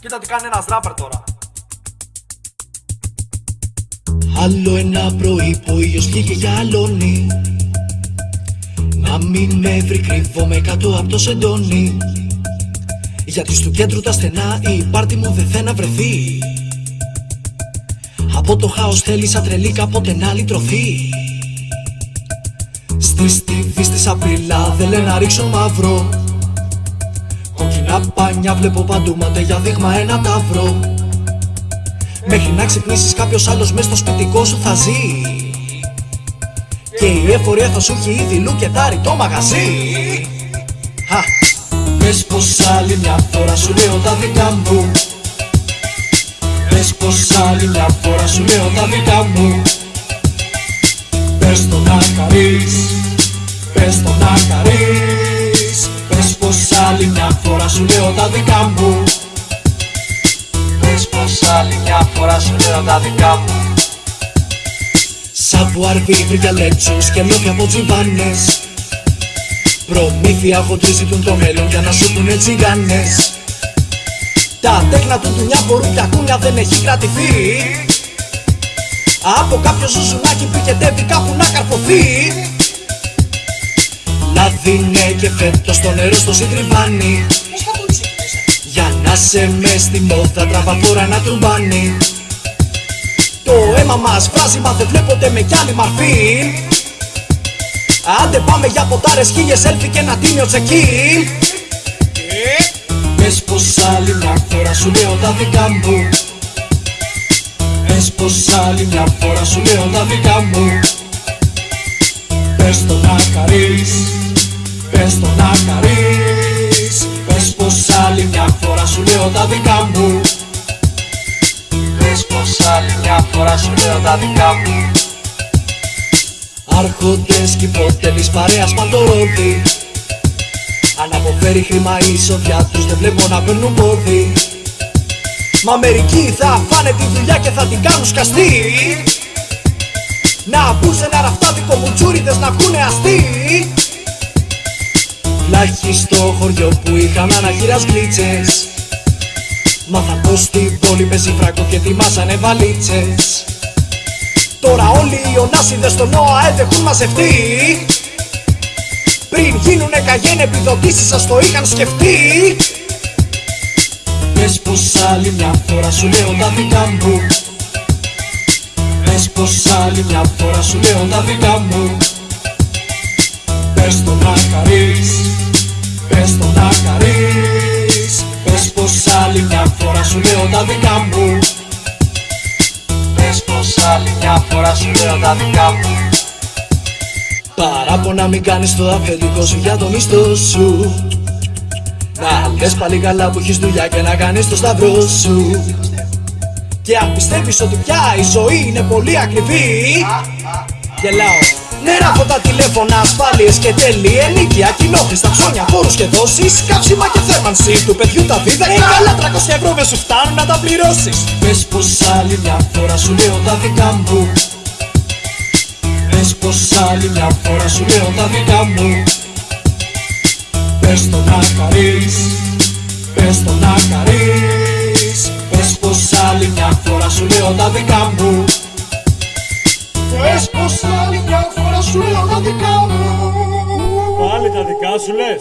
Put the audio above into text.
Κοίτα τι κάνει ένας ράπερ τώρα. Άλλο ένα πρωί που ο ήλιος βγήκε για αλώνει Να μην με βρει κρύβομαι κάτω από το σεντόνι. Γιατί στο κέντρο τα στενά η πάρτι μου δεν θέλει να βρεθεί. Από το χάος θέλει σαν τρελή κάποτε να λυτρωθεί. Στη στίβη στη σαπίλα δεν λένε να ρίξω μαύρο Κόκκινα πάνια βλέπω παντού ματέ για δείγμα ένα ταύρο Μέχρι να ξυπνήσεις κάποιος άλλος μες στο σπιτικό σου θα ζει. Και η εφορία θα σου έχει ήδη λουκετάρει το μαγαζί. Χα. Πες πως άλλη μια φορά σου λέω τα δικά μου. Πες πως άλλη μια φορά σου λέω τα δικά μου. Πες το να χαρείς Πες το να χαρείς Πες πως άλλη μια φορά σου λέω τα δικά μου. Πες πως άλλη μια φορά σου λέω τα δικά μου. Σαβουάρ βρήκε λέξους και λόγια από τζιμπάνες. Προμήθεια χοντρή ζητούν το μέλλον για να σου πούνε τσιγάνες Τα τέκνα του δουλειά μπορούν για κούνια δεν έχει κρατηθεί. Από κάποιο ζουζουνάκι πηγεντεύει κάπου να καρποθεί Λάδι ναι και φέτος το νερό στο συντριβάνει Για να σε με στη μόδα τραβαφόρα να τρουμπάνει. Το αίμα μας βράζει μα δεν βλέπονται με κι άλλη μαρφή Άντε πάμε για ποτάρες χίλιες έλφι και ένα τίμιο τσεκίν Πες πως άλλη μια φορά σου λέω τα δικά μου. Πες πως άλλη μια φορά σου λέω τα δικά μου. Πες το να χαρείς Πες το να χαρείς. Πες πως άλλη μια φορά σου λέω τα δικά μου. Πες πως άλλη μια φορά σου λέω τα δικά μου. Άρχοντες κι υπότελεις παρέας παντορόδι Αν αποφέρει χρήμα η εισοδιά τους δεν βλέπω να παίρνουν πόδι. Μα μερικοί θα φάνε τη δουλειά και θα την κάνουν σκαστή. Να μπουν σε ένα ραφτάδικο μουτσούριδες να βγουνε αστεί Λάχι στο χωριό που είχαν αναχειράς γλίτσες. Μάθαν πως στην πόλη παίζει φράγκο και ετοιμάσανε βαλίτσες. Τώρα όλοι οι ονάσιδες στον ΟΑΕΔ έχουν μαζευτεί. Πριν γίνουνε καγέν επιδοτήσεις σας το είχαν σκεφτεί. Πες πως άλλη μια φορά σου λέω τα δικά μου. Πες πως άλλη μια φορά σου λέω τα δικά μου Πες το να χαρείς Πες πως άλλη μια φορά σου λέω τα δικά μου. Πες πως άλλη μια φορά σου λέω τα δικά μου. Παράπονα μην κάνεις το αφεντικό σου για το μισθό σου. Να λες πάλι καλά που έχεις δουλειά και να κάνεις το σταυρό σου. Και αν πιστεύεις ότι πια η ζωή είναι πολύ ακριβή Γελάω. Νερά από τα τηλέφωνα, ασφάλειες και τέλη Ενίκεια, κοινόχρηστα, ψώνια, φόρους και δόσεις. Κάψιμα και θέρμανση του παιδιού τα δίδακα Ε, καλά 300 ευρώ δεν σου φτάνουν να τα πληρώσεις. Πες πως άλλη μια φορά σου λέω τα δικά μου. Πες πως άλλη μια φορά σου λέω τα δικά μου. Πες το να χαρείς Πες το να χαρείς. Πες πως άλλη μια φορά σου λέω τα δικά μου. Πες πως άλλη μια φορά σου λέω τα δικά μου. Πάλι τα δικά σου λες;